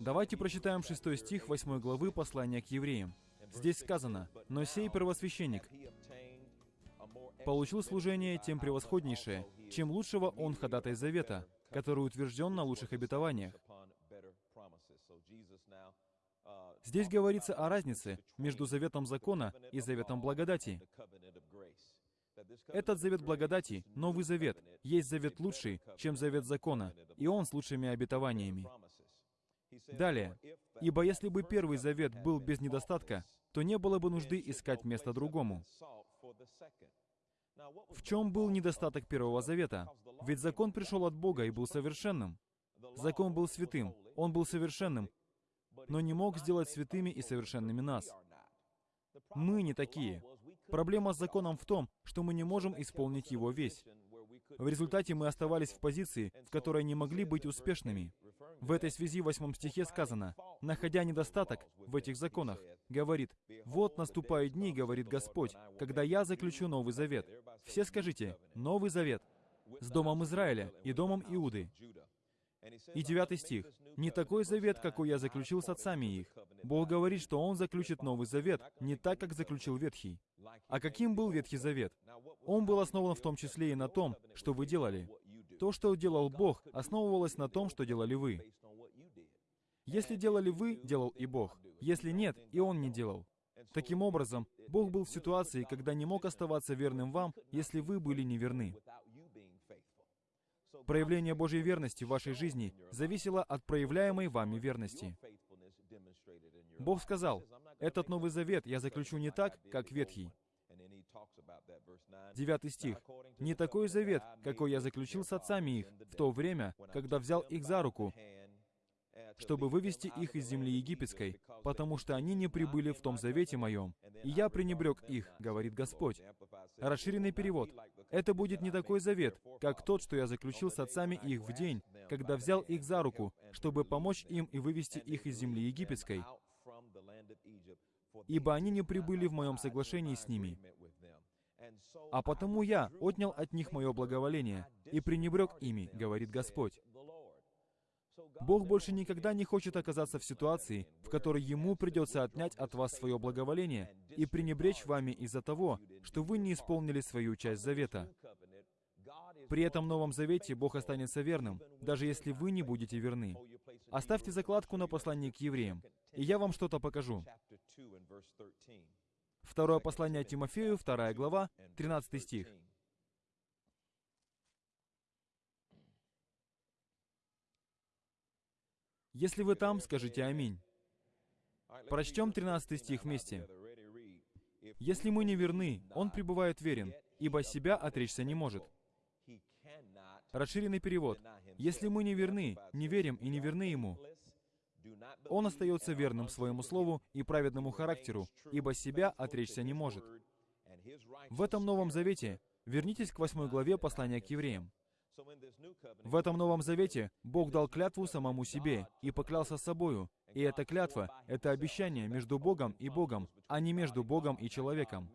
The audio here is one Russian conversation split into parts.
Давайте прочитаем шестой стих восьмой главы послания к евреям. Здесь сказано, «Но сей первосвященник получил служение тем превосходнейшее, чем лучшего он ходатай завета, который утвержден на лучших обетованиях». Здесь говорится о разнице между заветом закона и заветом благодати. Этот завет благодати, Новый Завет, есть завет лучший, чем завет закона, и он с лучшими обетованиями. Далее. «Ибо если бы Первый Завет был без недостатка, то не было бы нужды искать место другому». В чем был недостаток Первого Завета? Ведь закон пришел от Бога и был совершенным. Закон был святым, он был совершенным, но не мог сделать святыми и совершенными нас. Мы не такие. Проблема с законом в том, что мы не можем исполнить его весь. В результате мы оставались в позиции, в которой не могли быть успешными. В этой связи в восьмом стихе сказано, находя недостаток в этих законах, говорит, «Вот наступают дни, — говорит Господь, — когда я заключу Новый Завет». Все скажите, «Новый Завет» с Домом Израиля и Домом Иуды. И девятый стих. «Не такой завет, какой я заключил с отцами их». Бог говорит, что Он заключит Новый Завет не так, как заключил Ветхий. А каким был Ветхий Завет? Он был основан в том числе и на том, что вы делали. То, что делал Бог, основывалось на том, что делали вы. Если делали вы, делал и Бог. Если нет, и Он не делал. Таким образом, Бог был в ситуации, когда не мог оставаться верным вам, если вы были неверны. Проявление Божьей верности в вашей жизни зависело от проявляемой вами верности. Бог сказал, «Этот Новый Завет я заключу не так, как Ветхий». Девятый стих. «Не такой завет, какой я заключил с отцами их в то время, когда взял их за руку, чтобы вывести их из земли египетской, потому что они не прибыли в том завете моем, и я пренебрег их, говорит Господь. Расширенный перевод. Это будет не такой завет, как тот, что я заключил с отцами их в день, когда взял их за руку, чтобы помочь им и вывести их из земли египетской, ибо они не прибыли в моем соглашении с ними. А потому я отнял от них мое благоволение и пренебрег ими, говорит Господь. Бог больше никогда не хочет оказаться в ситуации, в которой Ему придется отнять от вас свое благоволение и пренебречь вами из-за того, что вы не исполнили свою часть завета. При этом Новом Завете Бог останется верным, даже если вы не будете верны. Оставьте закладку на послание к евреям, и я вам что-то покажу. Второе послание Тимофею, вторая глава, 13 стих. Если вы там, скажите «Аминь». Прочтем 13 стих вместе. «Если мы не верны, Он пребывает верен, ибо себя отречься не может». Расширенный перевод. «Если мы не верны, не верим и не верны Ему, Он остается верным своему слову и праведному характеру, ибо себя отречься не может». В этом Новом Завете вернитесь к восьмой главе послания к евреям. В этом Новом Завете Бог дал клятву самому себе и поклялся собою. И эта клятва — это обещание между Богом и Богом, а не между Богом и человеком.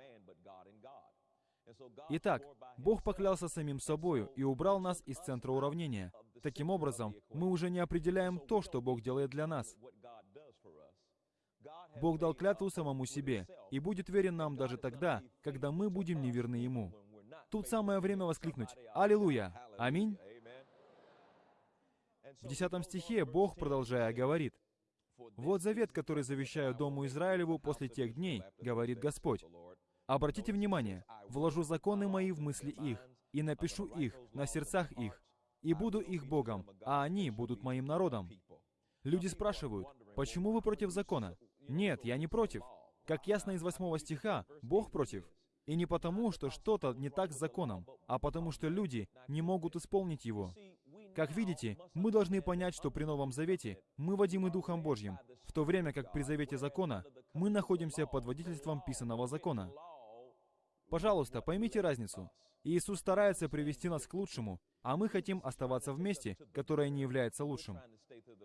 Итак, Бог поклялся самим собою и убрал нас из центра уравнения. Таким образом, мы уже не определяем то, что Бог делает для нас. Бог дал клятву самому себе и будет верен нам даже тогда, когда мы будем неверны Ему. Тут самое время воскликнуть «Аллилуйя! Аминь!» В десятом стихе Бог, продолжая, говорит, «Вот завет, который завещаю Дому Израилеву после тех дней, говорит Господь. Обратите внимание, вложу законы мои в мысли их, и напишу их на сердцах их, и буду их Богом, а они будут моим народом». Люди спрашивают, почему вы против закона? Нет, я не против. Как ясно из восьмого стиха, Бог против. И не потому, что что-то не так с законом, а потому что люди не могут исполнить его. Как видите, мы должны понять, что при Новом Завете мы водимы Духом Божьим, в то время как при Завете Закона мы находимся под водительством писанного закона. Пожалуйста, поймите разницу. Иисус старается привести нас к лучшему, а мы хотим оставаться в месте, которое не является лучшим.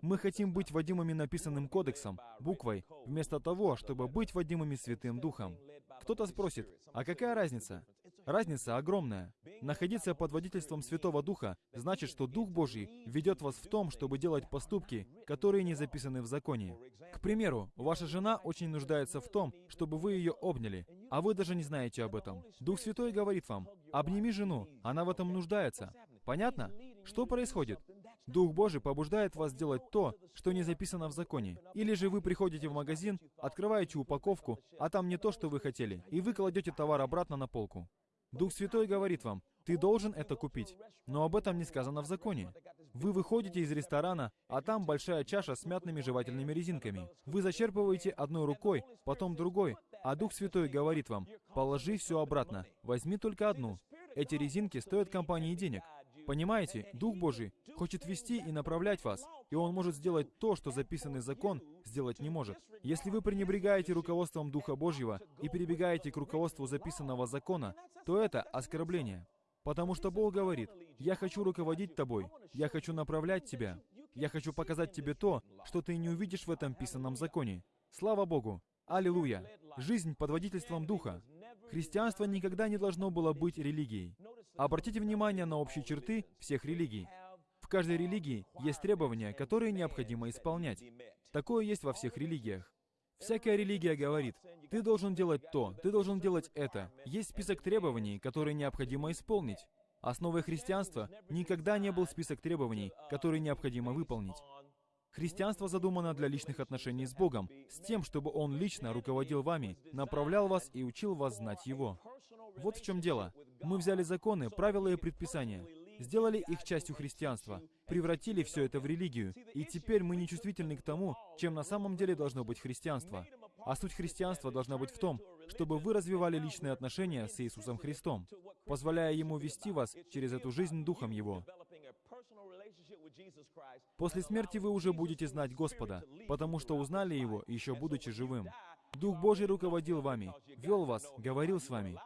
Мы хотим быть водимыми написанным кодексом, буквой, вместо того, чтобы быть водимыми Святым Духом. Кто-то спросит, а какая разница? Разница огромная. Находиться под водительством Святого Духа значит, что Дух Божий ведет вас в том, чтобы делать поступки, которые не записаны в законе. К примеру, ваша жена очень нуждается в том, чтобы вы ее обняли, а вы даже не знаете об этом. Дух Святой говорит вам, обними жену, она в этом нуждается. Понятно? Что происходит? Дух Божий побуждает вас делать то, что не записано в законе. Или же вы приходите в магазин, открываете упаковку, а там не то, что вы хотели, и вы кладете товар обратно на полку. Дух Святой говорит вам, ты должен это купить. Но об этом не сказано в законе. Вы выходите из ресторана, а там большая чаша с мятными жевательными резинками. Вы зачерпываете одной рукой, потом другой, а Дух Святой говорит вам, положи все обратно, возьми только одну. Эти резинки стоят компании денег. Понимаете, Дух Божий хочет вести и направлять вас, и Он может сделать то, что записанный закон сделать не может. Если вы пренебрегаете руководством Духа Божьего и перебегаете к руководству записанного закона, то это оскорбление. Потому что Бог говорит, «Я хочу руководить тобой, я хочу направлять тебя, я хочу показать тебе то, что ты не увидишь в этом писанном законе». Слава Богу! Аллилуйя! Жизнь под водительством Духа. Христианство никогда не должно было быть религией. Обратите внимание на общие черты всех религий. В каждой религии есть требования, которые необходимо исполнять. Такое есть во всех религиях. Всякая религия говорит, ты должен делать то, ты должен делать это. Есть список требований, которые необходимо исполнить. Основой христианства никогда не был список требований, которые необходимо выполнить. Христианство задумано для личных отношений с Богом, с тем, чтобы Он лично руководил вами, направлял вас и учил вас знать Его. Вот в чем дело. Мы взяли законы, правила и предписания, сделали их частью христианства, превратили все это в религию, и теперь мы не чувствительны к тому, чем на самом деле должно быть христианство. А суть христианства должна быть в том, чтобы вы развивали личные отношения с Иисусом Христом, позволяя Ему вести вас через эту жизнь Духом Его. После смерти вы уже будете знать Господа, потому что узнали Его, еще будучи живым. Дух Божий руководил вами, вел вас, говорил с вами.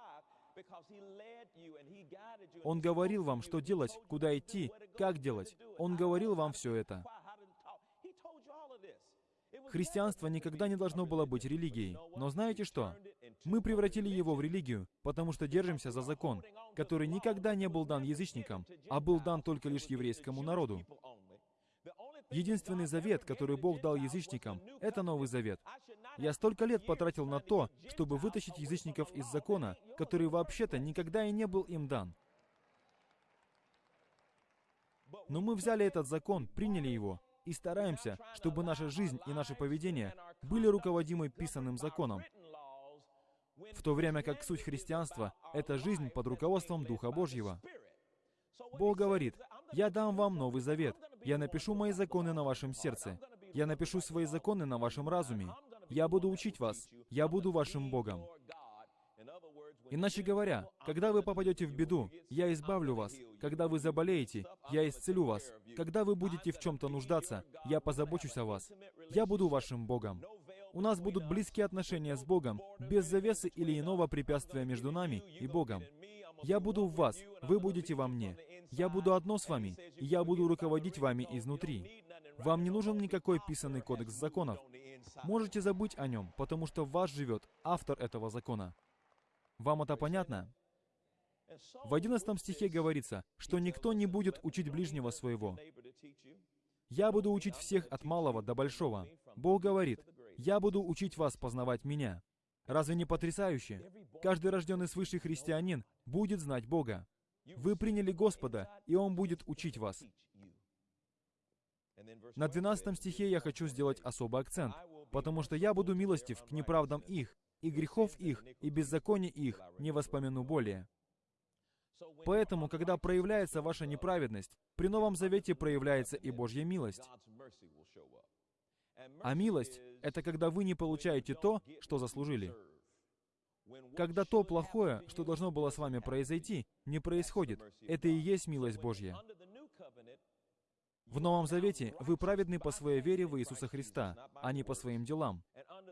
Он говорил вам, что делать, куда идти, как делать. Он говорил вам все это. Христианство никогда не должно было быть религией. Но знаете что? Мы превратили его в религию, потому что держимся за закон, который никогда не был дан язычникам, а был дан только лишь еврейскому народу. Единственный завет, который Бог дал язычникам, это Новый Завет. Я столько лет потратил на то, чтобы вытащить язычников из закона, который вообще-то никогда и не был им дан. Но мы взяли этот закон, приняли его, и стараемся, чтобы наша жизнь и наше поведение были руководимы писанным законом, в то время как суть христианства — это жизнь под руководством Духа Божьего. Бог говорит, «Я дам вам Новый Завет. Я напишу мои законы на вашем сердце. Я напишу свои законы на вашем разуме. Я буду учить вас. Я буду вашим Богом». Иначе говоря, когда вы попадете в беду, я избавлю вас. Когда вы заболеете, я исцелю вас. Когда вы будете в чем-то нуждаться, я позабочусь о вас. Я буду вашим Богом. У нас будут близкие отношения с Богом, без завесы или иного препятствия между нами и Богом. Я буду в вас, вы будете во мне. Я буду одно с вами, и я буду руководить вами изнутри. Вам не нужен никакой писанный кодекс законов. Можете забыть о нем, потому что в вас живет автор этого закона. Вам это понятно? В 11 стихе говорится, что никто не будет учить ближнего своего. «Я буду учить всех от малого до большого». Бог говорит, «Я буду учить вас познавать Меня». Разве не потрясающе? Каждый рожденный свыше христианин будет знать Бога. Вы приняли Господа, и Он будет учить вас. На 12 стихе я хочу сделать особый акцент, потому что я буду милостив к неправдам их, и грехов их, и беззаконий их не воспомяну более. Поэтому, когда проявляется ваша неправедность, при Новом Завете проявляется и Божья милость. А милость — это когда вы не получаете то, что заслужили. Когда то плохое, что должно было с вами произойти, не происходит. Это и есть милость Божья. В Новом Завете вы праведны по своей вере в Иисуса Христа, а не по своим делам.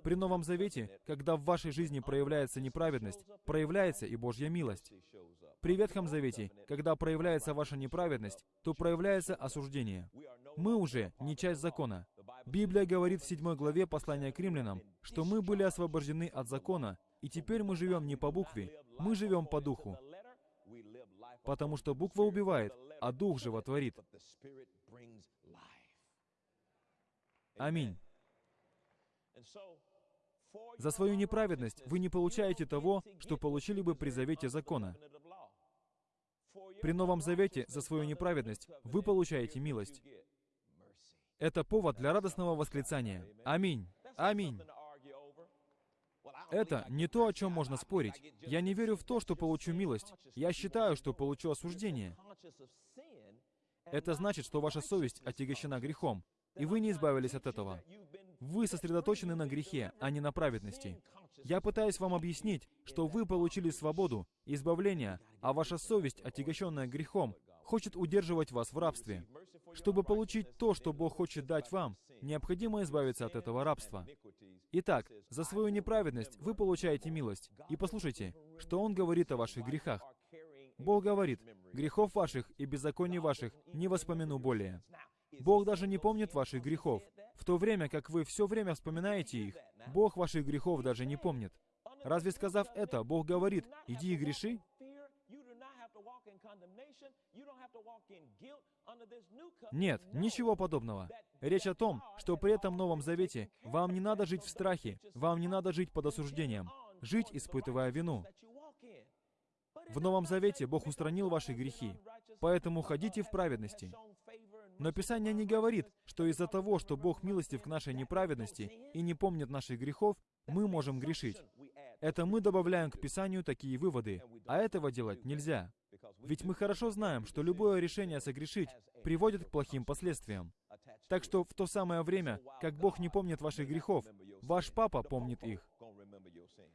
При Новом Завете, когда в вашей жизни проявляется неправедность, проявляется и Божья милость. При Ветхом Завете, когда проявляется ваша неправедность, то проявляется осуждение. Мы уже не часть закона. Библия говорит в 7 главе послания к римлянам, что мы были освобождены от закона, и теперь мы живем не по букве, мы живем по духу. потому что буква убивает, а дух животворит. Аминь. За свою неправедность вы не получаете того, что получили бы при завете закона. При Новом Завете за свою неправедность вы получаете милость. Это повод для радостного восклицания. Аминь. Аминь. Это не то, о чем можно спорить. Я не верю в то, что получу милость. Я считаю, что получу осуждение. Это значит, что ваша совесть отягощена грехом, и вы не избавились от этого. Вы сосредоточены на грехе, а не на праведности. Я пытаюсь вам объяснить, что вы получили свободу, избавление, а ваша совесть, отягощенная грехом, хочет удерживать вас в рабстве. Чтобы получить то, что Бог хочет дать вам, необходимо избавиться от этого рабства. Итак, за свою неправедность вы получаете милость. И послушайте, что Он говорит о ваших грехах. Бог говорит, «Грехов ваших и беззаконий ваших не воспомяну более». Бог даже не помнит ваших грехов. В то время, как вы все время вспоминаете их, Бог ваших грехов даже не помнит. Разве сказав это, Бог говорит, «Иди и греши»? Нет, ничего подобного. Речь о том, что при этом Новом Завете вам не надо жить в страхе, вам не надо жить под осуждением, жить, испытывая вину. В Новом Завете Бог устранил ваши грехи, поэтому ходите в праведности. Но Писание не говорит, что из-за того, что Бог милостив к нашей неправедности и не помнит наших грехов, мы можем грешить. Это мы добавляем к Писанию такие выводы, а этого делать нельзя. Ведь мы хорошо знаем, что любое решение согрешить приводит к плохим последствиям. Так что в то самое время, как Бог не помнит ваших грехов, ваш папа помнит их.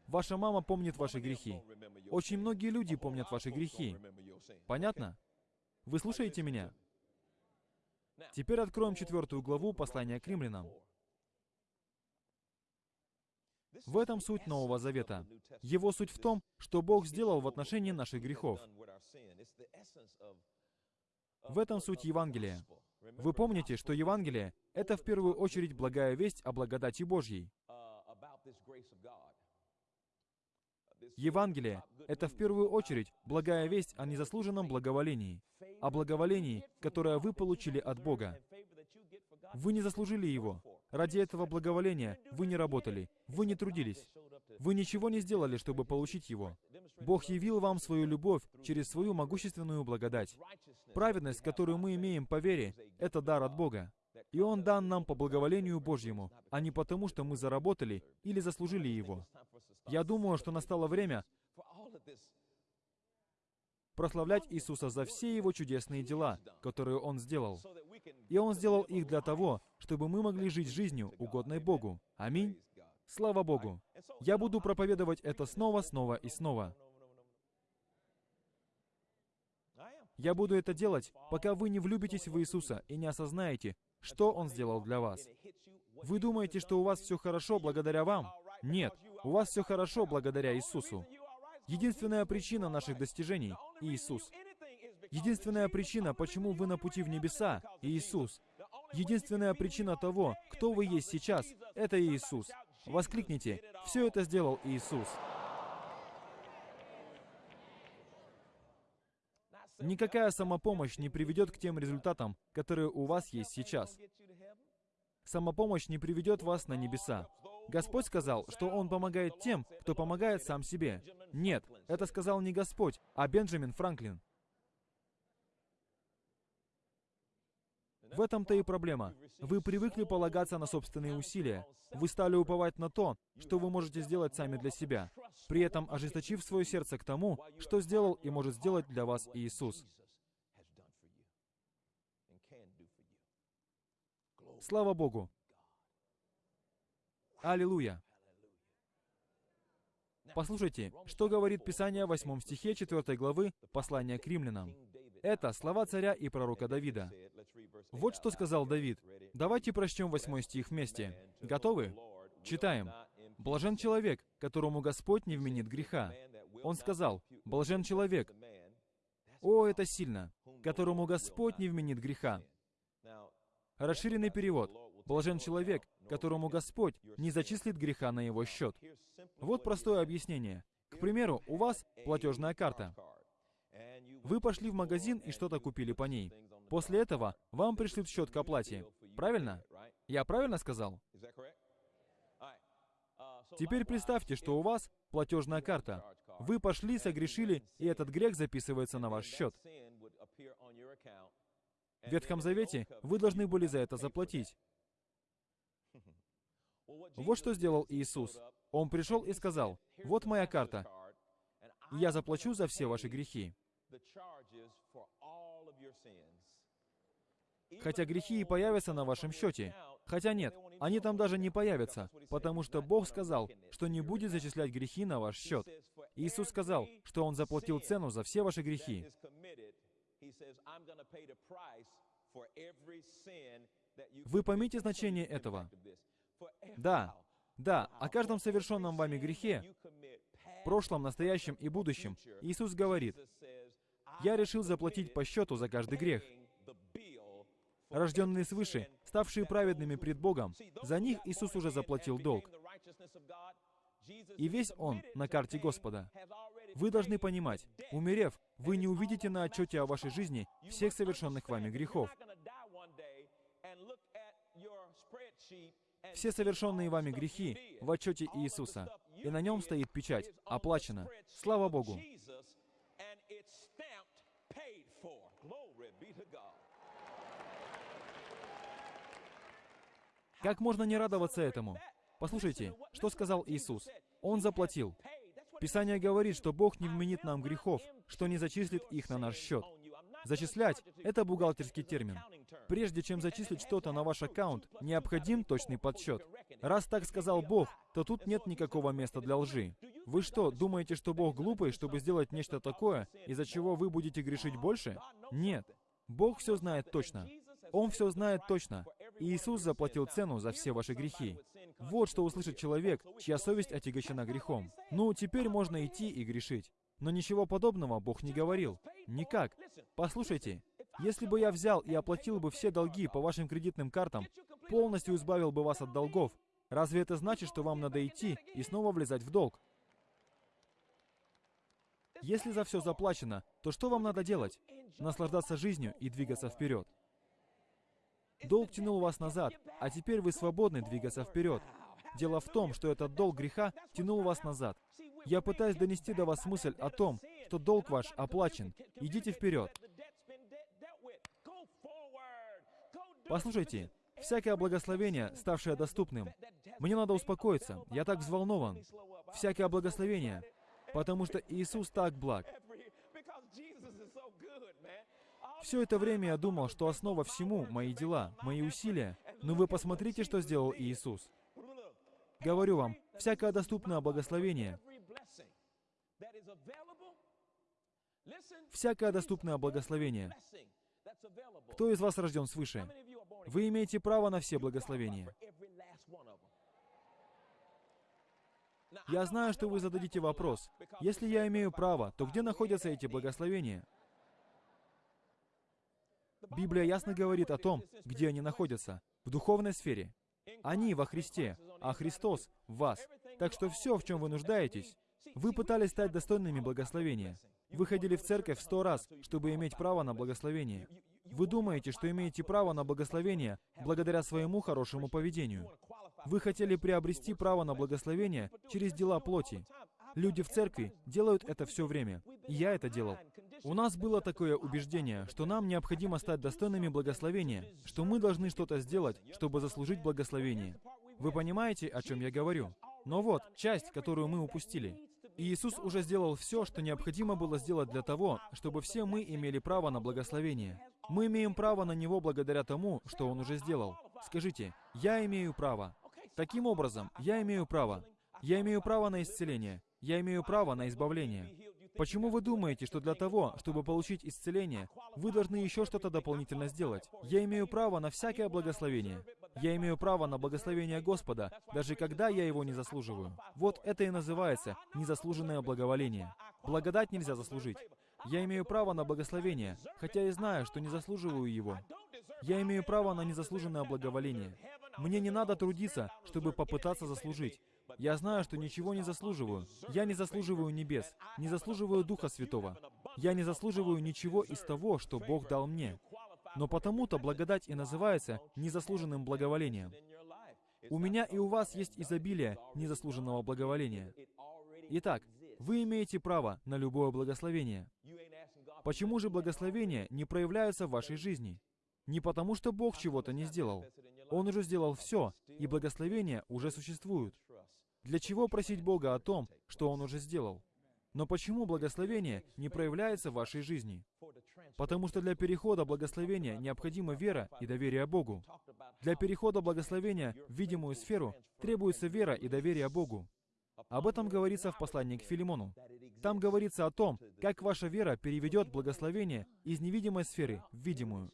Ваша мама помнит ваши грехи. Очень многие люди помнят ваши грехи. Понятно? Вы слушаете меня? Теперь откроем четвертую главу послания к римлянам. В этом суть Нового Завета. Его суть в том, что Бог сделал в отношении наших грехов. В этом суть Евангелия. Вы помните, что Евангелие — это в первую очередь благая весть о благодати Божьей. Евангелие — это в первую очередь благая весть о незаслуженном благоволении, о благоволении, которое вы получили от Бога. Вы не заслужили его. Ради этого благоволения вы не работали, вы не трудились. Вы ничего не сделали, чтобы получить его. Бог явил вам свою любовь через свою могущественную благодать. Праведность, которую мы имеем по вере, это дар от Бога. И Он дан нам по благоволению Божьему, а не потому, что мы заработали или заслужили его. Я думаю, что настало время прославлять Иисуса за все Его чудесные дела, которые Он сделал. И Он сделал их для того, чтобы мы могли жить жизнью, угодной Богу. Аминь. Слава Богу. Я буду проповедовать это снова, снова и снова. Я буду это делать, пока вы не влюбитесь в Иисуса и не осознаете, что Он сделал для вас. Вы думаете, что у вас все хорошо благодаря вам? Нет, у вас все хорошо благодаря Иисусу. Единственная причина наших достижений — Иисус. Единственная причина, почему вы на пути в небеса — Иисус. Единственная причина того, кто вы есть сейчас, — это Иисус. Воскликните, все это сделал Иисус. Никакая самопомощь не приведет к тем результатам, которые у вас есть сейчас. Самопомощь не приведет вас на небеса. Господь сказал, что Он помогает тем, кто помогает сам себе. Нет, это сказал не Господь, а Бенджамин Франклин. В этом-то и проблема. Вы привыкли полагаться на собственные усилия. Вы стали уповать на то, что вы можете сделать сами для себя, при этом ожесточив свое сердце к тому, что сделал и может сделать для вас Иисус. Слава Богу! Аллилуйя! Послушайте, что говорит Писание в 8 стихе 4 главы послания к римлянам. Это слова царя и пророка Давида. Вот что сказал Давид. Давайте прочтем 8 стих вместе. Готовы? Читаем. «Блажен человек, которому Господь не вменит греха». Он сказал, «Блажен человек». О, это сильно! «Которому Господь не вменит греха». Расширенный перевод. Блажен человек, которому Господь не зачислит греха на его счет. Вот простое объяснение. К примеру, у вас платежная карта. Вы пошли в магазин и что-то купили по ней. После этого вам пришлют счет к оплате. Правильно? Я правильно сказал? Теперь представьте, что у вас платежная карта. Вы пошли, согрешили, и этот грех записывается на ваш счет. В Ветхом Завете вы должны были за это заплатить. Вот что сделал Иисус. Он пришел и сказал, «Вот моя карта. Я заплачу за все ваши грехи». Хотя грехи и появятся на вашем счете. Хотя нет, они там даже не появятся, потому что Бог сказал, что не будет зачислять грехи на ваш счет. Иисус сказал, что Он заплатил цену за все ваши грехи. Вы поймите значение этого. Да, да, о каждом совершенном вами грехе, прошлом, настоящем и будущем, Иисус говорит, «Я решил заплатить по счету за каждый грех». Рожденные свыше, ставшие праведными пред Богом, за них Иисус уже заплатил долг. И весь Он на карте Господа. Вы должны понимать, умерев, вы не увидите на отчете о вашей жизни всех совершенных вами грехов. Все совершенные вами грехи в отчете Иисуса, и на нем стоит печать «Оплачено». Слава Богу! Как можно не радоваться этому? Послушайте, что сказал Иисус. Он заплатил. Писание говорит, что Бог не вменит нам грехов, что не зачислит их на наш счет. Зачислять — это бухгалтерский термин. Прежде чем зачислить что-то на ваш аккаунт, необходим точный подсчет. Раз так сказал Бог, то тут нет никакого места для лжи. Вы что, думаете, что Бог глупый, чтобы сделать нечто такое, из-за чего вы будете грешить больше? Нет. Бог все знает точно. Он все знает точно. Иисус заплатил цену за все ваши грехи. Вот что услышит человек, чья совесть отягощена грехом. Ну, теперь можно идти и грешить. Но ничего подобного Бог не говорил. Никак. Послушайте, если бы я взял и оплатил бы все долги по вашим кредитным картам, полностью избавил бы вас от долгов, разве это значит, что вам надо идти и снова влезать в долг? Если за все заплачено, то что вам надо делать? Наслаждаться жизнью и двигаться вперед. Долг тянул вас назад, а теперь вы свободны двигаться вперед. Дело в том, что этот долг греха тянул вас назад. Я пытаюсь донести до вас мысль о том, что долг ваш оплачен. Идите вперед. Послушайте, всякое благословение, ставшее доступным, мне надо успокоиться, я так взволнован. Всякое благословение, потому что Иисус так благ. Все это время я думал, что основа всему — мои дела, мои усилия. Но вы посмотрите, что сделал Иисус. Говорю вам, всякое доступное благословение, всякое доступное благословение. Кто из вас рожден свыше? Вы имеете право на все благословения. Я знаю, что вы зададите вопрос. Если я имею право, то где находятся эти благословения? Библия ясно говорит о том, где они находятся. В духовной сфере. Они во Христе, а Христос в вас. Так что все, в чем вы нуждаетесь, вы пытались стать достойными благословения. Вы ходили в церковь сто раз, чтобы иметь право на благословение. Вы думаете, что имеете право на благословение благодаря своему хорошему поведению. Вы хотели приобрести право на благословение через дела плоти. Люди в церкви делают это все время. И я это делал. У нас было такое убеждение, что нам необходимо стать достойными благословения, что мы должны что-то сделать, чтобы заслужить благословение. Вы понимаете, о чем я говорю? Но вот, часть, которую мы упустили. Иисус уже сделал все, что необходимо было сделать для того, чтобы все мы имели право на благословение. Мы имеем право на него благодаря тому, что Он уже сделал. Скажите, я имею право. Таким образом, я имею право. Я имею право на исцеление. Я имею право на избавление. Почему вы думаете, что для того, чтобы получить исцеление, вы должны еще что-то дополнительно сделать? Я имею право на всякое благословение. Я имею право на благословение Господа, даже когда я его не заслуживаю. Вот это и называется незаслуженное благоволение. Благодать нельзя заслужить. Я имею право на благословение, хотя и знаю, что не заслуживаю его. Я имею право на незаслуженное благоволение. Мне не надо трудиться, чтобы попытаться заслужить. Я знаю, что ничего не заслуживаю. Я не заслуживаю небес, не заслуживаю Духа Святого. Я не заслуживаю ничего из того, что Бог дал мне. Но потому-то благодать и называется незаслуженным благоволением. У меня и у вас есть изобилие незаслуженного благоволения. Итак, вы имеете право на любое благословение. Почему же благословения не проявляются в вашей жизни? Не потому, что Бог чего-то не сделал. Он уже сделал все, и благословения уже существуют. Для чего просить Бога о том, что Он уже сделал? Но почему благословение не проявляется в вашей жизни? Потому что для перехода благословения необходима вера и доверие Богу. Для перехода благословения в видимую сферу требуется вера и доверие Богу. Об этом говорится в послании к Филимону. Там говорится о том, как ваша вера переведет благословение из невидимой сферы в видимую.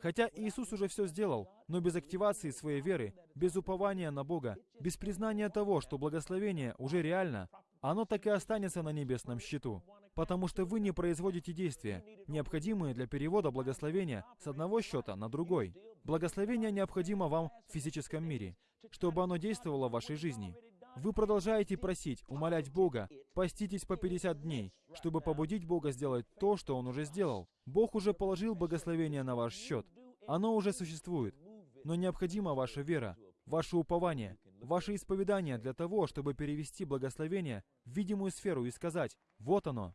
Хотя Иисус уже все сделал, но без активации своей веры, без упования на Бога, без признания того, что благословение уже реально, оно так и останется на небесном счету. Потому что вы не производите действия, необходимые для перевода благословения с одного счета на другой. Благословение необходимо вам в физическом мире, чтобы оно действовало в вашей жизни. Вы продолжаете просить, умолять Бога, поститесь по 50 дней, чтобы побудить Бога сделать то, что Он уже сделал. Бог уже положил благословение на ваш счет. Оно уже существует. Но необходима ваша вера, ваше упование, ваше исповедание для того, чтобы перевести благословение в видимую сферу и сказать «Вот оно».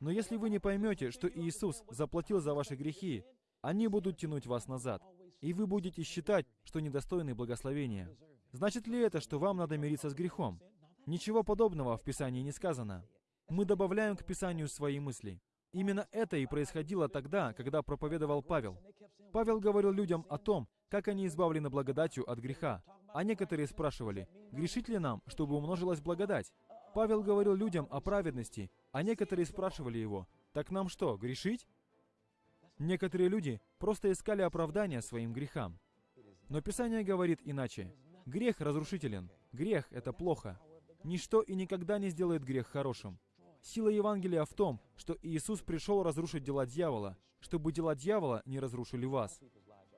Но если вы не поймете, что Иисус заплатил за ваши грехи, они будут тянуть вас назад, и вы будете считать, что недостойны благословения. Значит ли это, что вам надо мириться с грехом? Ничего подобного в Писании не сказано. Мы добавляем к Писанию свои мысли. Именно это и происходило тогда, когда проповедовал Павел. Павел говорил людям о том, как они избавлены благодатью от греха. А некоторые спрашивали, грешить ли нам, чтобы умножилась благодать? Павел говорил людям о праведности, а некоторые спрашивали его, так нам что, грешить? Некоторые люди просто искали оправдания своим грехам. Но Писание говорит иначе. Грех разрушителен. Грех — это плохо. Ничто и никогда не сделает грех хорошим. Сила Евангелия в том, что Иисус пришел разрушить дела дьявола, чтобы дела дьявола не разрушили вас.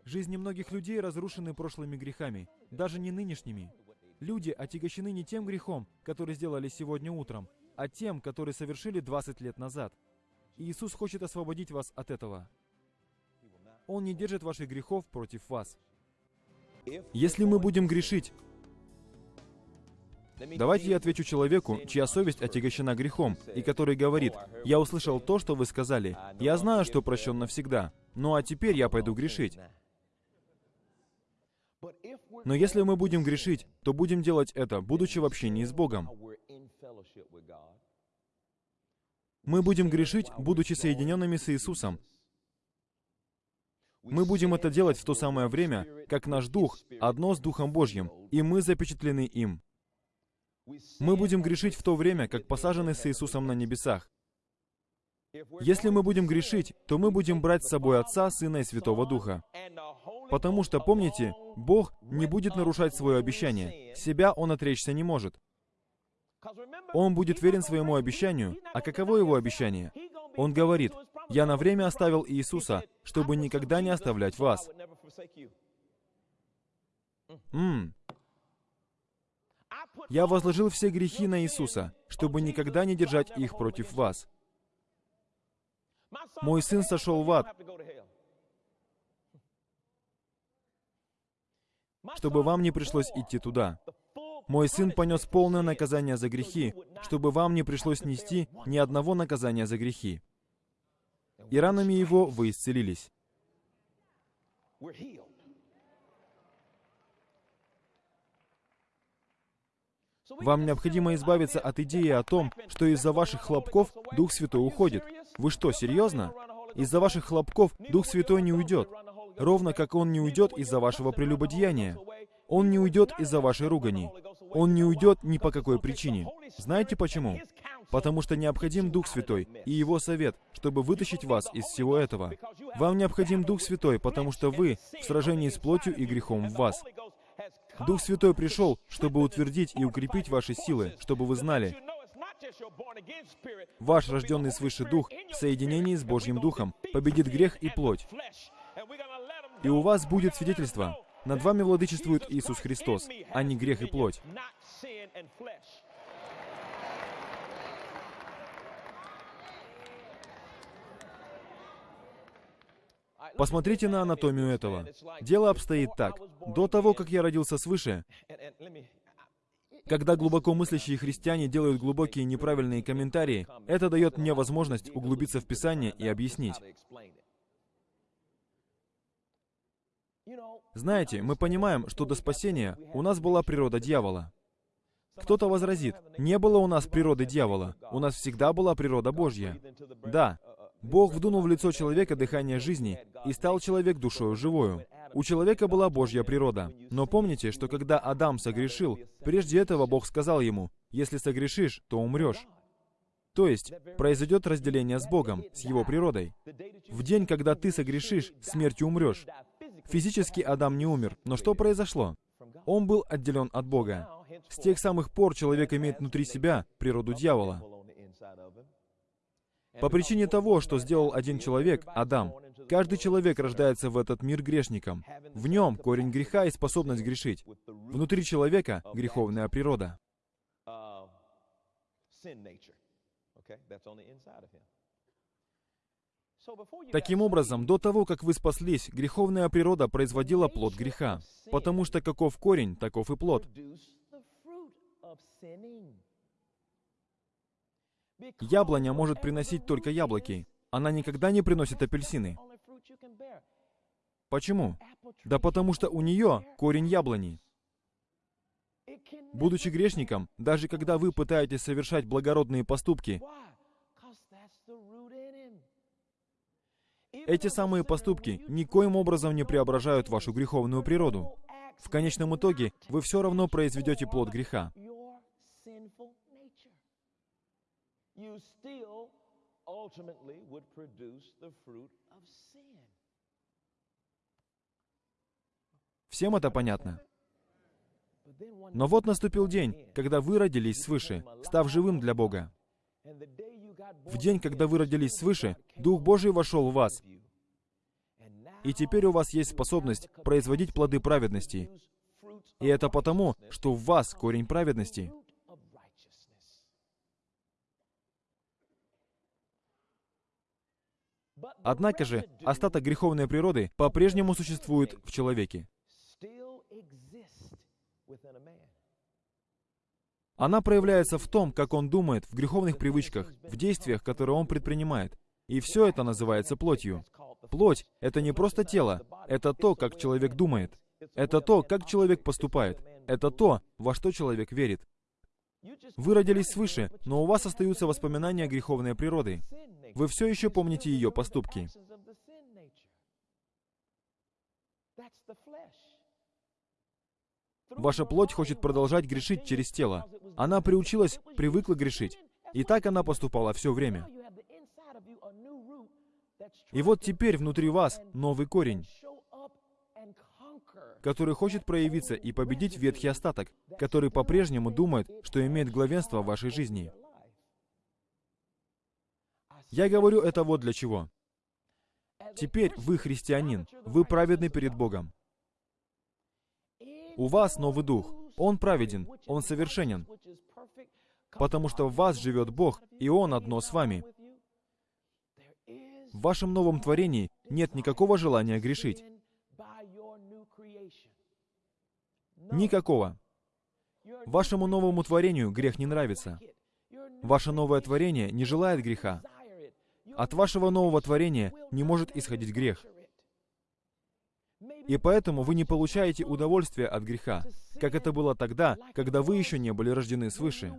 Жизни многих людей разрушены прошлыми грехами, даже не нынешними. Люди отягощены не тем грехом, который сделали сегодня утром, а тем, который совершили 20 лет назад. Иисус хочет освободить вас от этого. Он не держит ваших грехов против вас. Если мы будем грешить, Давайте я отвечу человеку, чья совесть отягощена грехом, и который говорит, «Я услышал то, что вы сказали. Я знаю, что прощен навсегда. Ну а теперь я пойду грешить». Но если мы будем грешить, то будем делать это, будучи в общении с Богом. Мы будем грешить, будучи соединенными с Иисусом, мы будем это делать в то самое время, как наш Дух одно с Духом Божьим, и мы запечатлены им. Мы будем грешить в то время, как посажены с Иисусом на небесах. Если мы будем грешить, то мы будем брать с собой Отца, Сына и Святого Духа. Потому что, помните, Бог не будет нарушать свое обещание. Себя Он отречься не может. Он будет верен своему обещанию. А каково его обещание? Он говорит, «Я на время оставил Иисуса, чтобы никогда не оставлять вас». М «Я возложил все грехи на Иисуса, чтобы никогда не держать их против вас». Мой сын сошел в ад, чтобы вам не пришлось идти туда. Мой сын понес полное наказание за грехи, чтобы вам не пришлось нести ни одного наказания за грехи. И ранами его вы исцелились. Вам необходимо избавиться от идеи о том, что из-за ваших хлопков Дух Святой уходит. Вы что, серьезно? Из-за ваших хлопков Дух Святой не уйдет, ровно как Он не уйдет из-за вашего прелюбодеяния. Он не уйдет из-за вашей ругани. Он не уйдет ни по какой причине. Знаете почему? Потому что необходим Дух Святой и Его совет, чтобы вытащить вас из всего этого. Вам необходим Дух Святой, потому что вы в сражении с плотью и грехом в вас. Дух Святой пришел, чтобы утвердить и укрепить ваши силы, чтобы вы знали, ваш рожденный свыше Дух в соединении с Божьим Духом победит грех и плоть. И у вас будет свидетельство. Над вами владычествует Иисус Христос, а не грех и плоть. Посмотрите на анатомию этого. Дело обстоит так. До того, как я родился свыше, когда глубоко мыслящие христиане делают глубокие неправильные комментарии, это дает мне возможность углубиться в Писание и объяснить. Знаете, мы понимаем, что до спасения у нас была природа дьявола. Кто-то возразит, не было у нас природы дьявола, у нас всегда была природа Божья. Да, Бог вдунул в лицо человека дыхание жизни, и стал человек душою живою. У человека была Божья природа. Но помните, что когда Адам согрешил, прежде этого Бог сказал ему, «Если согрешишь, то умрешь». То есть, произойдет разделение с Богом, с Его природой. В день, когда ты согрешишь, смертью умрешь. Физически Адам не умер, но что произошло? Он был отделен от Бога. С тех самых пор человек имеет внутри себя природу дьявола. По причине того, что сделал один человек, Адам, каждый человек рождается в этот мир грешником. В нем корень греха и способность грешить. Внутри человека греховная природа. Таким образом, до того, как вы спаслись, греховная природа производила плод греха. Потому что каков корень, таков и плод. Яблоня может приносить только яблоки. Она никогда не приносит апельсины. Почему? Да потому что у нее корень яблони. Будучи грешником, даже когда вы пытаетесь совершать благородные поступки, эти самые поступки никоим образом не преображают вашу греховную природу. В конечном итоге вы все равно произведете плод греха. Всем это понятно? Но вот наступил день, когда вы родились свыше, став живым для Бога. В день, когда вы родились свыше, Дух Божий вошел в вас. И теперь у вас есть способность производить плоды праведности. И это потому, что в вас корень праведности. Однако же, остаток греховной природы по-прежнему существует в человеке. Она проявляется в том, как он думает, в греховных привычках, в действиях, которые он предпринимает. И все это называется плотью. Плоть — это не просто тело, это то, как человек думает. Это то, как человек поступает. Это то, во что человек верит. Вы родились свыше, но у вас остаются воспоминания греховной природы. Вы все еще помните ее поступки. Ваша плоть хочет продолжать грешить через тело. Она приучилась, привыкла грешить. И так она поступала все время. И вот теперь внутри вас новый корень, который хочет проявиться и победить ветхий остаток, который по-прежнему думает, что имеет главенство в вашей жизни. Я говорю это вот для чего. Теперь вы христианин, вы праведны перед Богом. У вас новый дух. Он праведен, он совершенен. Потому что в вас живет Бог, и Он одно с вами. В вашем новом творении нет никакого желания грешить. Никакого. Вашему новому творению грех не нравится. Ваше новое творение не желает греха. От вашего нового творения не может исходить грех. И поэтому вы не получаете удовольствия от греха, как это было тогда, когда вы еще не были рождены свыше.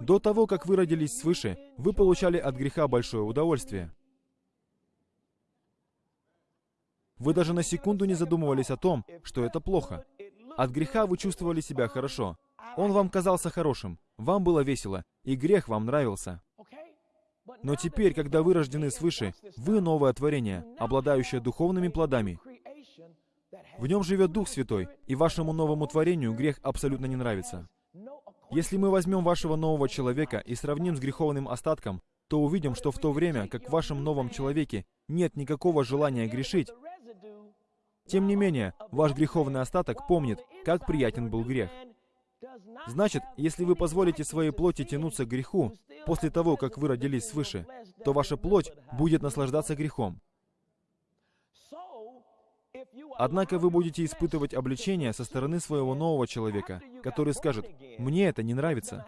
До того, как вы родились свыше, вы получали от греха большое удовольствие. Вы даже на секунду не задумывались о том, что это плохо. От греха вы чувствовали себя хорошо. Он вам казался хорошим, вам было весело, и грех вам нравился. Но теперь, когда вы рождены свыше, вы новое творение, обладающее духовными плодами. В нем живет Дух Святой, и вашему новому творению грех абсолютно не нравится. Если мы возьмем вашего нового человека и сравним с греховным остатком, то увидим, что в то время, как в вашем новом человеке нет никакого желания грешить, тем не менее, ваш греховный остаток помнит, как приятен был грех. Значит, если вы позволите своей плоти тянуться к греху после того, как вы родились свыше, то ваша плоть будет наслаждаться грехом. Однако вы будете испытывать обличение со стороны своего нового человека, который скажет, «Мне это не нравится».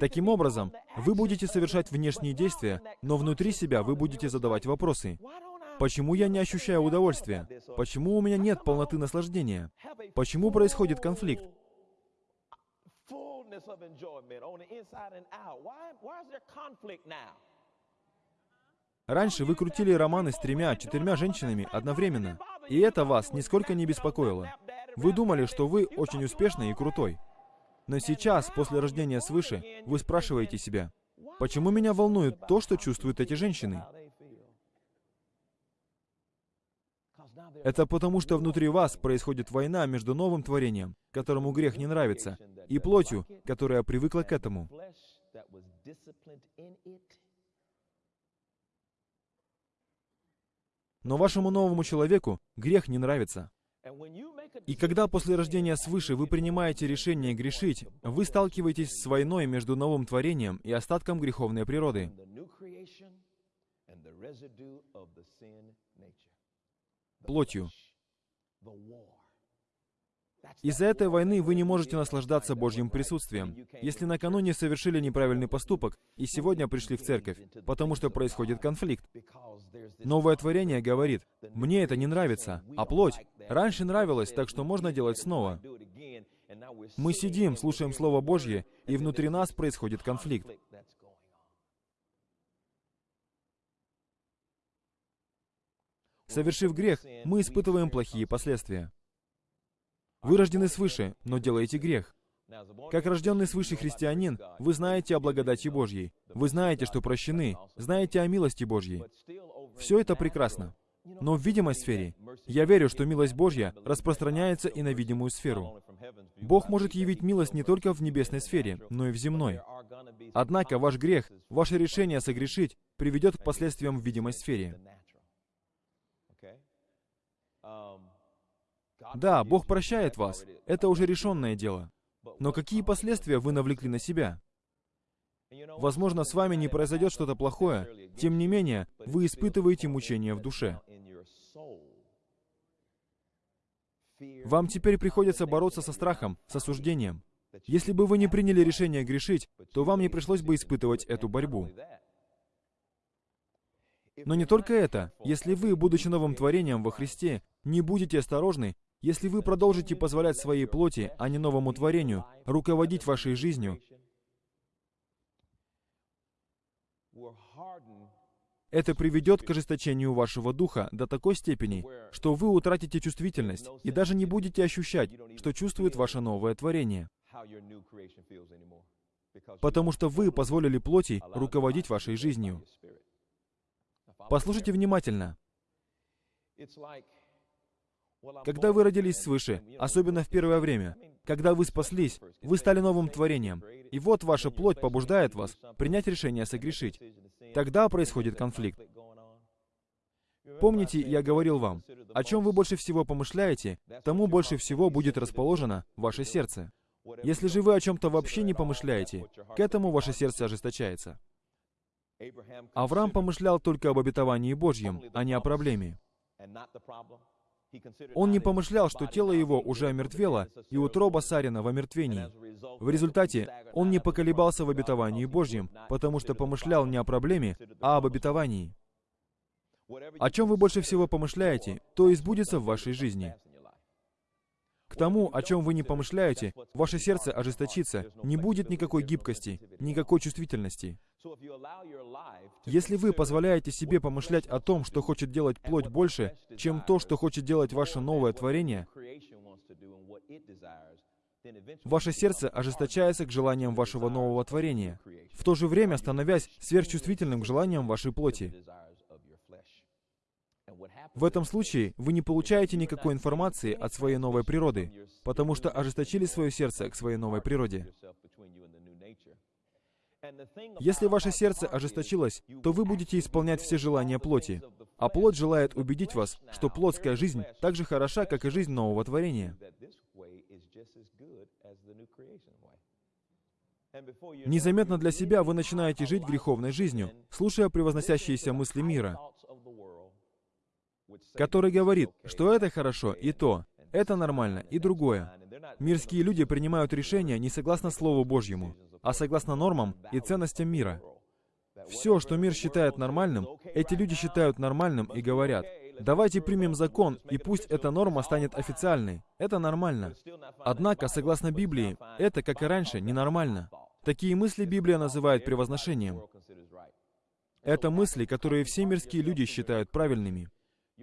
Таким образом, вы будете совершать внешние действия, но внутри себя вы будете задавать вопросы. Почему я не ощущаю удовольствия? Почему у меня нет полноты наслаждения? Почему происходит конфликт? Раньше вы крутили романы с тремя, четырьмя женщинами одновременно, и это вас нисколько не беспокоило. Вы думали, что вы очень успешный и крутой. Но сейчас, после рождения свыше, вы спрашиваете себя, почему меня волнует то, что чувствуют эти женщины? Это потому, что внутри вас происходит война между новым творением, которому грех не нравится, и плотью, которая привыкла к этому. Но вашему новому человеку грех не нравится. И когда после рождения свыше вы принимаете решение грешить, вы сталкиваетесь с войной между новым творением и остатком греховной природы. Плотью. Из-за этой войны вы не можете наслаждаться Божьим присутствием. Если накануне совершили неправильный поступок и сегодня пришли в церковь, потому что происходит конфликт. Новое творение говорит, «Мне это не нравится», а плоть раньше нравилась, так что можно делать снова. Мы сидим, слушаем Слово Божье, и внутри нас происходит конфликт. Совершив грех, мы испытываем плохие последствия. Вы рождены свыше, но делаете грех. Как рожденный свыше христианин, вы знаете о благодати Божьей. Вы знаете, что прощены, знаете о милости Божьей. Все это прекрасно. Но в видимой сфере я верю, что милость Божья распространяется и на видимую сферу. Бог может явить милость не только в небесной сфере, но и в земной. Однако ваш грех, ваше решение согрешить приведет к последствиям в видимой сфере. Да, Бог прощает вас. Это уже решенное дело. Но какие последствия вы навлекли на себя? Возможно, с вами не произойдет что-то плохое. Тем не менее, вы испытываете мучения в душе. Вам теперь приходится бороться со страхом, с осуждением. Если бы вы не приняли решение грешить, то вам не пришлось бы испытывать эту борьбу. Но не только это. Если вы, будучи новым творением во Христе, не будете осторожны, если вы продолжите позволять своей плоти, а не новому творению, руководить вашей жизнью, это приведет к ожесточению вашего духа до такой степени, что вы утратите чувствительность и даже не будете ощущать, что чувствует ваше новое творение. Потому что вы позволили плоти руководить вашей жизнью. Послушайте внимательно. Когда вы родились свыше, особенно в первое время, когда вы спаслись, вы стали новым творением, и вот ваша плоть побуждает вас принять решение согрешить. Тогда происходит конфликт. Помните, я говорил вам, о чем вы больше всего помышляете, тому больше всего будет расположено ваше сердце. Если же вы о чем-то вообще не помышляете, к этому ваше сердце ожесточается. Авраам помышлял только об обетовании Божьем, а не о проблеме. Он не помышлял, что тело его уже омертвело, и утроба Сарина в омертвении. В результате он не поколебался в обетовании Божьем, потому что помышлял не о проблеме, а об обетовании. О чем вы больше всего помышляете, то и сбудется в вашей жизни. К тому, о чем вы не помышляете, ваше сердце ожесточится, не будет никакой гибкости, никакой чувствительности. Если вы позволяете себе помышлять о том, что хочет делать плоть больше, чем то, что хочет делать ваше новое творение, ваше сердце ожесточается к желаниям вашего нового творения, в то же время становясь сверхчувствительным к желаниям вашей плоти. В этом случае вы не получаете никакой информации от своей новой природы, потому что ожесточили свое сердце к своей новой природе. Если ваше сердце ожесточилось, то вы будете исполнять все желания плоти. А плоть желает убедить вас, что плотская жизнь так же хороша, как и жизнь нового творения. Незаметно для себя вы начинаете жить греховной жизнью, слушая превозносящиеся мысли мира, который говорит, что это хорошо и то, это нормально и другое. Мирские люди принимают решения не согласно Слову Божьему, а согласно нормам и ценностям мира. Все, что мир считает нормальным, эти люди считают нормальным и говорят, давайте примем закон, и пусть эта норма станет официальной. Это нормально. Однако, согласно Библии, это, как и раньше, ненормально. Такие мысли Библия называет превозношением. Это мысли, которые все мирские люди считают правильными.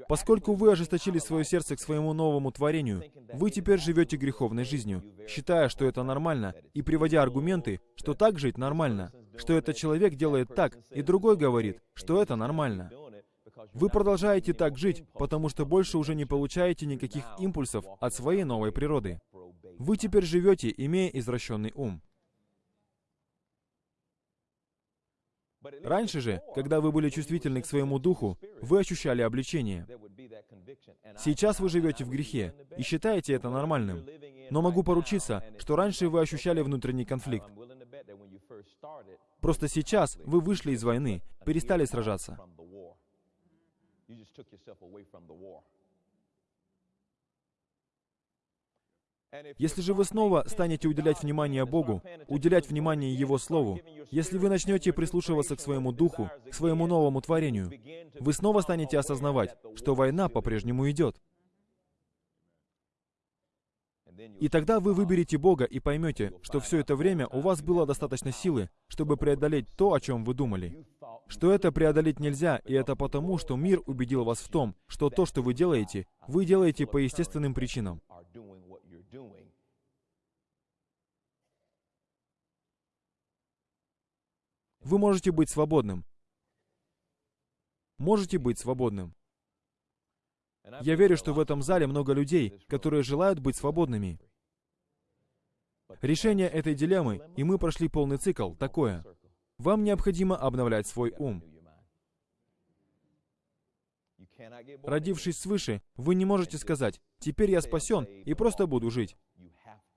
Поскольку вы ожесточили свое сердце к своему новому творению, вы теперь живете греховной жизнью, считая, что это нормально, и приводя аргументы, что так жить нормально, что этот человек делает так, и другой говорит, что это нормально. Вы продолжаете так жить, потому что больше уже не получаете никаких импульсов от своей новой природы. Вы теперь живете, имея извращенный ум. Раньше же, когда вы были чувствительны к своему духу, вы ощущали обличение. Сейчас вы живете в грехе и считаете это нормальным. Но могу поручиться, что раньше вы ощущали внутренний конфликт. Просто сейчас вы вышли из войны, перестали сражаться. Если же вы снова станете уделять внимание Богу, уделять внимание Его Слову, если вы начнете прислушиваться к своему духу, к своему новому творению, вы снова станете осознавать, что война по-прежнему идет. И тогда вы выберете Бога и поймете, что все это время у вас было достаточно силы, чтобы преодолеть то, о чем вы думали. Что это преодолеть нельзя, и это потому, что мир убедил вас в том, что то, что вы делаете, вы делаете по естественным причинам. Вы можете быть свободным. Можете быть свободным. Я верю, что в этом зале много людей, которые желают быть свободными. Решение этой дилеммы, и мы прошли полный цикл, такое. Вам необходимо обновлять свой ум. Родившись свыше, вы не можете сказать, «Теперь я спасен и просто буду жить».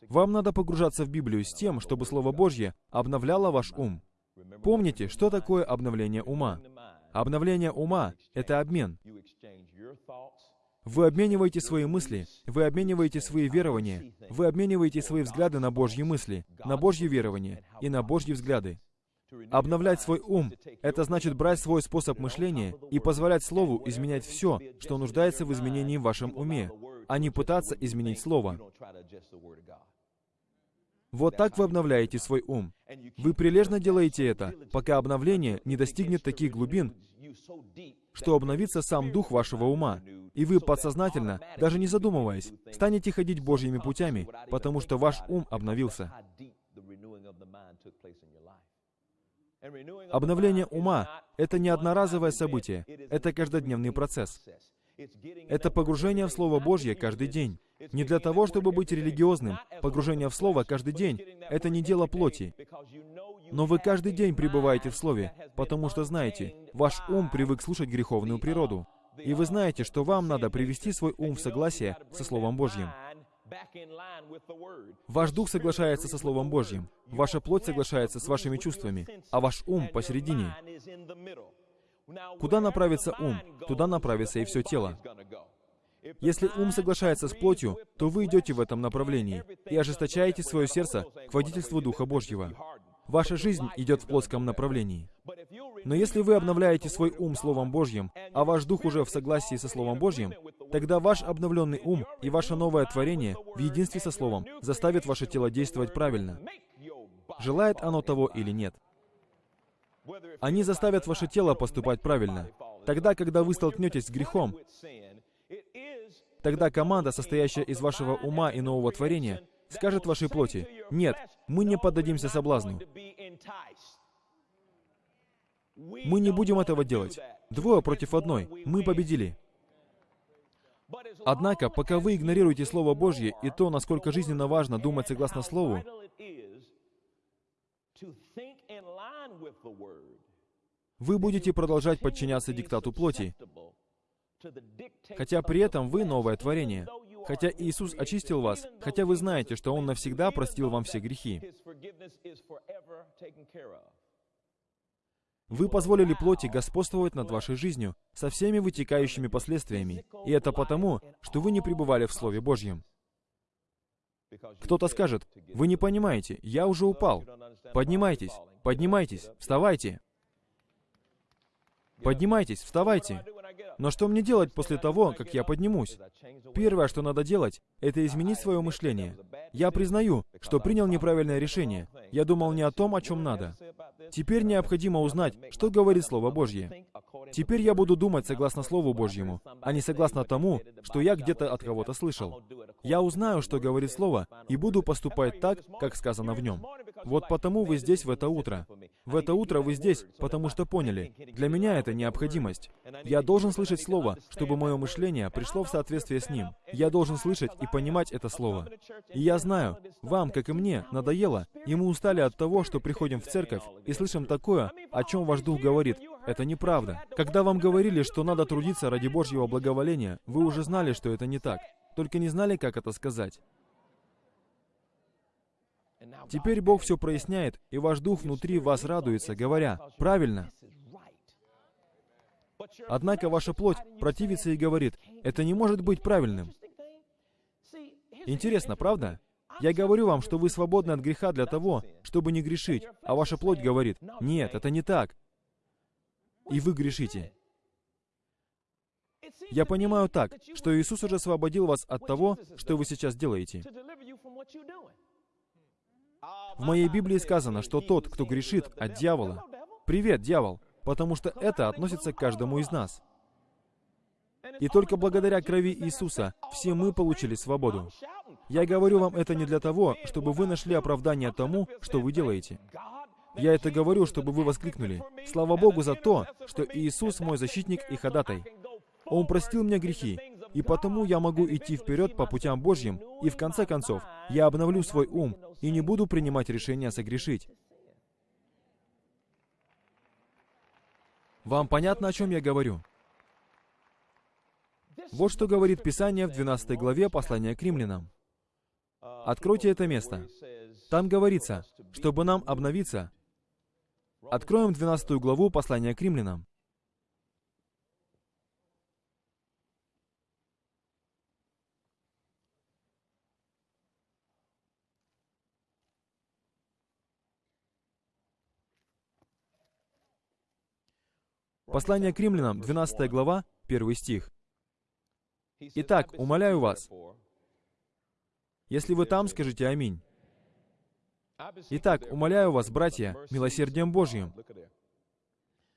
Вам надо погружаться в Библию с тем, чтобы Слово Божье обновляло ваш ум. Помните, что такое обновление ума? Обновление ума — это обмен. Вы обмениваете свои мысли, вы обмениваете свои верования, вы обмениваете свои взгляды на Божьи мысли, на Божьи верования и на Божьи взгляды. Обновлять свой ум — это значит брать свой способ мышления и позволять Слову изменять все, что нуждается в изменении в вашем уме, а не пытаться изменить Слово. Вот так вы обновляете свой ум. Вы прилежно делаете это, пока обновление не достигнет таких глубин, что обновится сам дух вашего ума. И вы подсознательно, даже не задумываясь, станете ходить Божьими путями, потому что ваш ум обновился. Обновление ума — это не одноразовое событие, это каждодневный процесс. Это погружение в Слово Божье каждый день. Не для того, чтобы быть религиозным. Погружение в Слово каждый день — это не дело плоти. Но вы каждый день пребываете в Слове, потому что знаете, ваш ум привык слушать греховную природу. И вы знаете, что вам надо привести свой ум в согласие со Словом Божьим. Ваш дух соглашается со Словом Божьим, ваша плоть соглашается с вашими чувствами, а ваш ум посередине. Куда направится ум, туда направится и все тело. Если ум соглашается с плотью, то вы идете в этом направлении и ожесточаете свое сердце к водительству Духа Божьего. Ваша жизнь идет в плотском направлении. Но если вы обновляете свой ум Словом Божьим, а ваш дух уже в согласии со Словом Божьим, тогда ваш обновленный ум и ваше новое творение в единстве со Словом заставит ваше тело действовать правильно. Желает оно того или нет. Они заставят ваше тело поступать правильно. Тогда, когда вы столкнетесь с грехом, тогда команда, состоящая из вашего ума и нового творения, скажет вашей плоти, «Нет, мы не поддадимся соблазну. Мы не будем этого делать. Двое против одной. Мы победили». Однако, пока вы игнорируете Слово Божье и то, насколько жизненно важно думать согласно Слову, Вы будете продолжать подчиняться диктату плоти, хотя при этом вы новое творение. Хотя Иисус очистил вас, хотя вы знаете, что Он навсегда простил вам все грехи. Вы позволили плоти господствовать над вашей жизнью со всеми вытекающими последствиями. И это потому, что вы не пребывали в Слове Божьем. Кто-то скажет, вы не понимаете, я уже упал. Поднимайтесь, поднимайтесь, вставайте. Поднимайтесь, вставайте. Но что мне делать после того, как я поднимусь? Первое, что надо делать, это изменить свое мышление. Я признаю, что принял неправильное решение. Я думал не о том, о чем надо. Теперь необходимо узнать, что говорит Слово Божье. Теперь я буду думать согласно Слову Божьему, а не согласно тому, что я где-то от кого-то слышал. Я узнаю, что говорит Слово, и буду поступать так, как сказано в нем. Вот потому вы здесь в это утро. В это утро вы здесь, потому что поняли. Для меня это необходимость. Я должен слышать Слово, чтобы мое мышление пришло в соответствие с ним. Я должен слышать и понимать это Слово. И я знаю, вам, как и мне, надоело, и мы устали от того, что приходим в церковь и слышим такое, о чем ваш дух говорит. Это неправда. Когда вам говорили, что надо трудиться ради Божьего благоволения, вы уже знали, что это не так. Только не знали, как это сказать. Теперь Бог все проясняет, и ваш дух внутри вас радуется, говоря, «Правильно». Однако ваша плоть противится и говорит, «Это не может быть правильным». Интересно, правда? Я говорю вам, что вы свободны от греха для того, чтобы не грешить, а ваша плоть говорит, «Нет, это не так». И вы грешите. Я понимаю так, что Иисус уже освободил вас от того, что вы сейчас делаете. В моей Библии сказано, что тот, кто грешит от дьявола, привет, дьявол, потому что это относится к каждому из нас. И только благодаря крови Иисуса все мы получили свободу. Я говорю вам это не для того, чтобы вы нашли оправдание тому, что вы делаете. Я это говорю, чтобы вы воскликнули. Слава Богу за то, что Иисус мой защитник и ходатай. Он простил мне грехи, и потому я могу идти вперед по путям Божьим, и в конце концов, я обновлю свой ум и не буду принимать решения согрешить. Вам понятно, о чем я говорю? Вот что говорит Писание в 12 главе послания к римлянам. Откройте это место. Там говорится, чтобы нам обновиться. Откроем 12 главу послания к римлянам. Послание к римлянам, 12 глава, 1 стих. «Итак, умоляю вас, если вы там, скажите аминь. Итак, умоляю вас, братья, милосердием Божьим.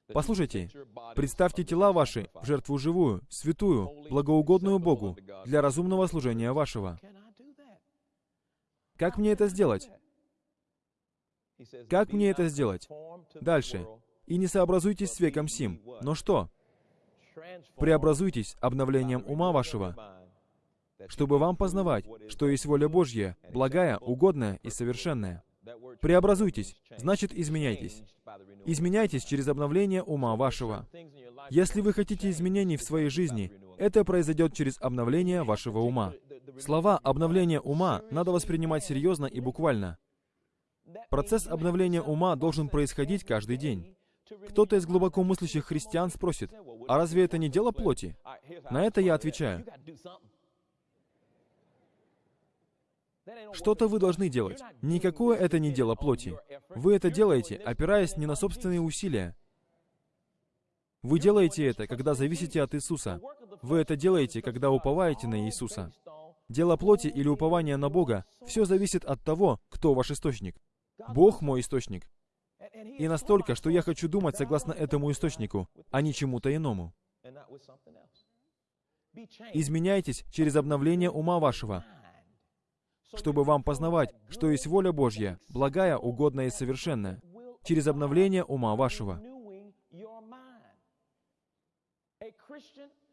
Послушайте, представьте тела ваши в жертву живую, святую, благоугодную Богу, для разумного служения вашего. Как мне это сделать? Как мне это сделать? Дальше и не сообразуйтесь с веком сим. Но что? Преобразуйтесь обновлением ума вашего, чтобы вам познавать, что есть воля Божья, благая, угодная и совершенная. Преобразуйтесь, значит изменяйтесь. Изменяйтесь через обновление ума вашего. Если вы хотите изменений в своей жизни, это произойдет через обновление вашего ума. Слова «обновление ума» надо воспринимать серьезно и буквально. Процесс обновления ума должен происходить каждый день. Кто-то из глубоко мыслящих христиан спросит, а разве это не дело плоти? На это я отвечаю, что-то вы должны делать. Никакое это не дело плоти. Вы это делаете, опираясь не на собственные усилия. Вы делаете это, когда зависите от Иисуса. Вы это делаете, когда уповаете на Иисуса. Дело плоти или упование на Бога, все зависит от того, кто ваш источник. Бог мой источник. И настолько, что я хочу думать согласно этому источнику, а не чему-то иному. Изменяйтесь через обновление ума вашего, чтобы вам познавать, что есть воля Божья, благая, угодная и совершенная, через обновление ума вашего.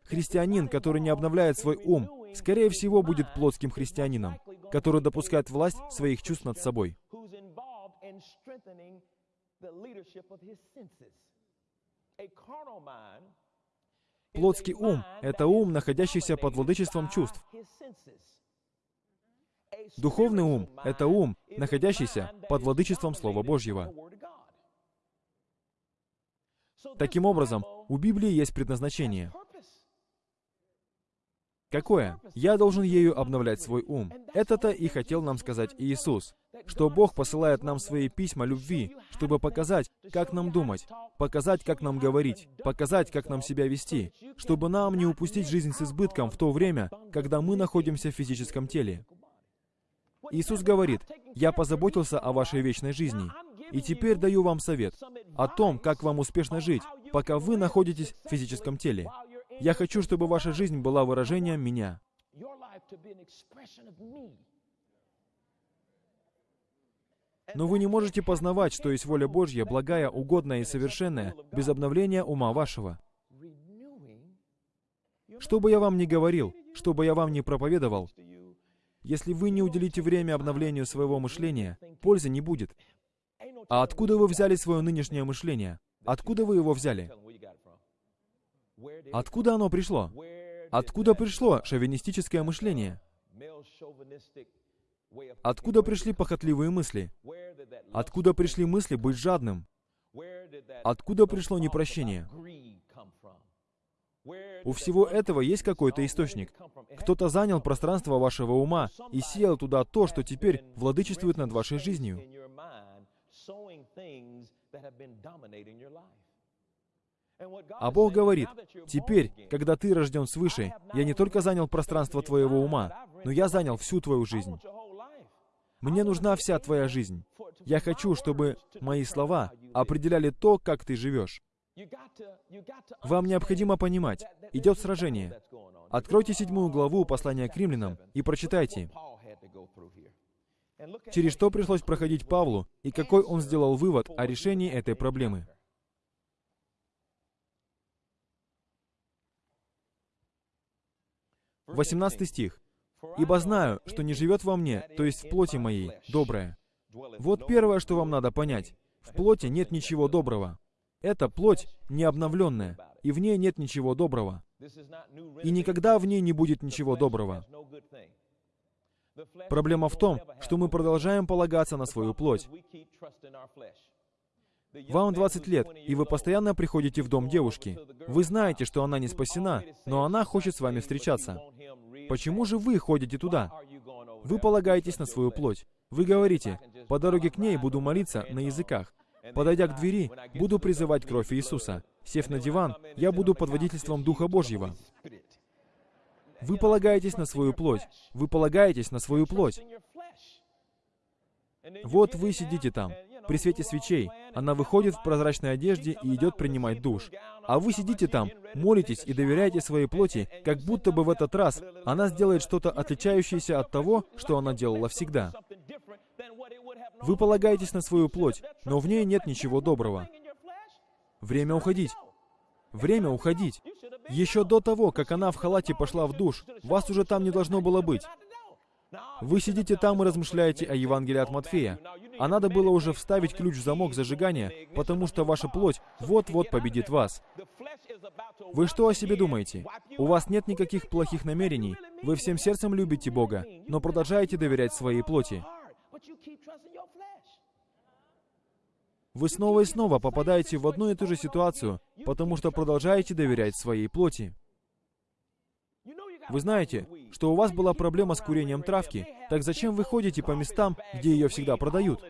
Христианин, который не обновляет свой ум, скорее всего, будет плотским христианином, который допускает власть своих чувств над собой. Плотский ум — это ум, находящийся под владычеством чувств. Духовный ум — это ум, находящийся под владычеством Слова Божьего. Таким образом, у Библии есть предназначение. Какое? Я должен ею обновлять свой ум. Это-то и хотел нам сказать Иисус, что Бог посылает нам свои письма любви, чтобы показать, как нам думать, показать, как нам говорить, показать, как нам себя вести, чтобы нам не упустить жизнь с избытком в то время, когда мы находимся в физическом теле. Иисус говорит, «Я позаботился о вашей вечной жизни, и теперь даю вам совет о том, как вам успешно жить, пока вы находитесь в физическом теле. Я хочу, чтобы ваша жизнь была выражением меня. Но вы не можете познавать, что есть воля Божья, благая, угодная и совершенная, без обновления ума вашего. Что бы я вам ни говорил, что бы я вам ни проповедовал, если вы не уделите время обновлению своего мышления, пользы не будет. А откуда вы взяли свое нынешнее мышление? Откуда вы его взяли? Откуда оно пришло? Откуда пришло шовинистическое мышление? Откуда пришли похотливые мысли? Откуда пришли мысли быть жадным? Откуда пришло непрощение? У всего этого есть какой-то источник. Кто-то занял пространство вашего ума и сеял туда то, что теперь владычествует над вашей жизнью. А Бог говорит, «Теперь, когда ты рожден свыше, я не только занял пространство твоего ума, но я занял всю твою жизнь. Мне нужна вся твоя жизнь. Я хочу, чтобы мои слова определяли то, как ты живешь. Вам необходимо понимать, идет сражение. Откройте седьмую главу послания к римлянам и прочитайте, через что пришлось проходить Павлу и какой он сделал вывод о решении этой проблемы. 18 стих. «Ибо знаю, что не живет во мне, то есть в плоти моей, доброе». Вот первое, что вам надо понять. В плоти нет ничего доброго. Эта плоть не обновленная, и в ней нет ничего доброго. И никогда в ней не будет ничего доброго. Проблема в том, что мы продолжаем полагаться на свою плоть. Вам 20 лет, и вы постоянно приходите в дом девушки. Вы знаете, что она не спасена, но она хочет с вами встречаться. Почему же вы ходите туда? Вы полагаетесь на свою плоть. Вы говорите, по дороге к ней буду молиться на языках. Подойдя к двери, буду призывать кровь Иисуса. Сев на диван, я буду под водительством Духа Божьего. Вы полагаетесь на свою плоть. Вы полагаетесь на свою плоть. Вот вы сидите там, при свете свечей. Она выходит в прозрачной одежде и идет принимать душ. А вы сидите там, молитесь и доверяете своей плоти, как будто бы в этот раз она сделает что-то отличающееся от того, что она делала всегда. Вы полагаетесь на свою плоть, но в ней нет ничего доброго. Время уходить. Время уходить. Еще до того, как она в халате пошла в душ, вас уже там не должно было быть. Вы сидите там и размышляете о Евангелии от Матфея. А надо было уже вставить ключ в замок зажигания, потому что ваша плоть вот-вот победит вас. Вы что о себе думаете? У вас нет никаких плохих намерений. Вы всем сердцем любите Бога, но продолжаете доверять своей плоти. Вы снова и снова попадаете в одну и ту же ситуацию, потому что продолжаете доверять своей плоти. Вы знаете, что у вас была проблема с курением травки, так зачем вы ходите по местам, где ее всегда продают?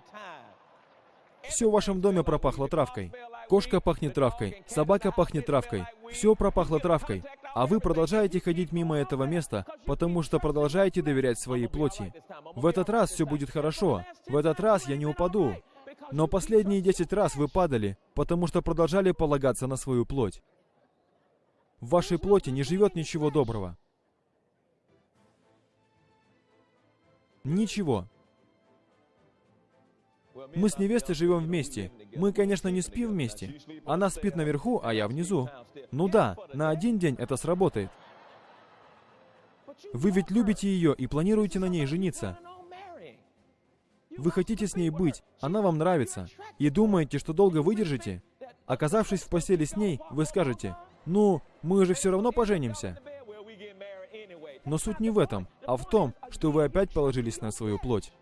Все в вашем доме пропахло травкой. Кошка пахнет травкой, собака пахнет травкой, все пропахло травкой, а вы продолжаете ходить мимо этого места, потому что продолжаете доверять своей плоти. В этот раз все будет хорошо, в этот раз я не упаду. Но последние десять раз вы падали, потому что продолжали полагаться на свою плоть. В вашей плоти не живет ничего доброго. Ничего. Мы с невестой живем вместе. Мы, конечно, не спим вместе. Она спит наверху, а я внизу. Ну да, на один день это сработает. Вы ведь любите ее и планируете на ней жениться. Вы хотите с ней быть, она вам нравится, и думаете, что долго выдержите? Оказавшись в постели с ней, вы скажете, «Ну, мы же все равно поженимся». Но суть не в этом, а в том, что вы опять положились на свою плоть.